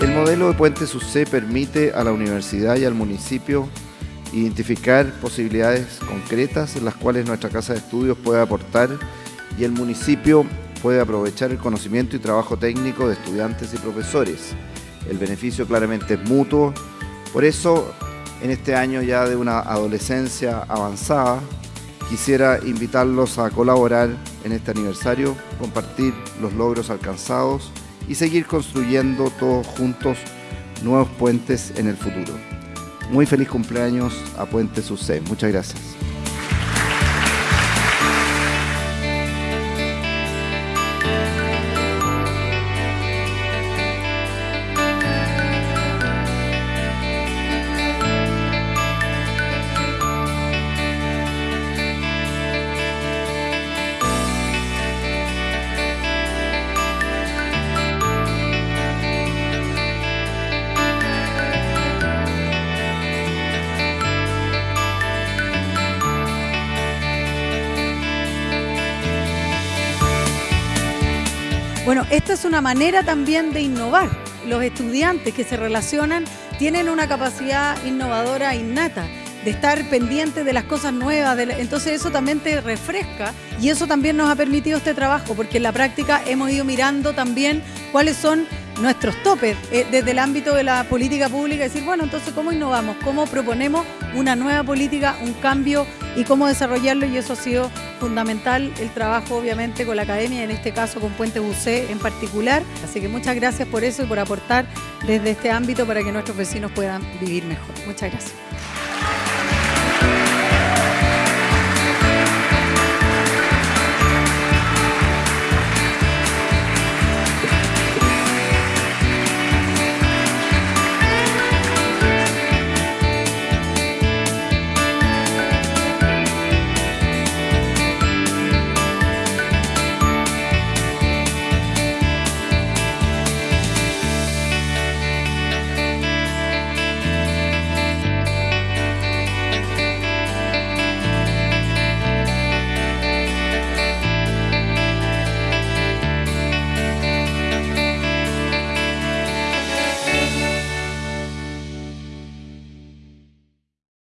El modelo de Puente SUC permite a la universidad y al municipio identificar posibilidades concretas en las cuales nuestra casa de estudios puede aportar y el municipio puede aprovechar el conocimiento y trabajo técnico de estudiantes y profesores. El beneficio claramente es mutuo, por eso en este año ya de una adolescencia avanzada, quisiera invitarlos a colaborar en este aniversario, compartir los logros alcanzados y seguir construyendo todos juntos nuevos puentes en el futuro. Muy feliz cumpleaños a Puente Sucé. Muchas gracias. Bueno, esta es una manera también de innovar. Los estudiantes que se relacionan tienen una capacidad innovadora innata de estar pendientes de las cosas nuevas, entonces eso también te refresca y eso también nos ha permitido este trabajo, porque en la práctica hemos ido mirando también cuáles son nuestros topes eh, desde el ámbito de la política pública, decir, bueno, entonces cómo innovamos, cómo proponemos una nueva política, un cambio y cómo desarrollarlo y eso ha sido fundamental el trabajo obviamente con la academia, en este caso con Puente Bucé en particular. Así que muchas gracias por eso y por aportar desde este ámbito para que nuestros vecinos puedan vivir mejor. Muchas gracias.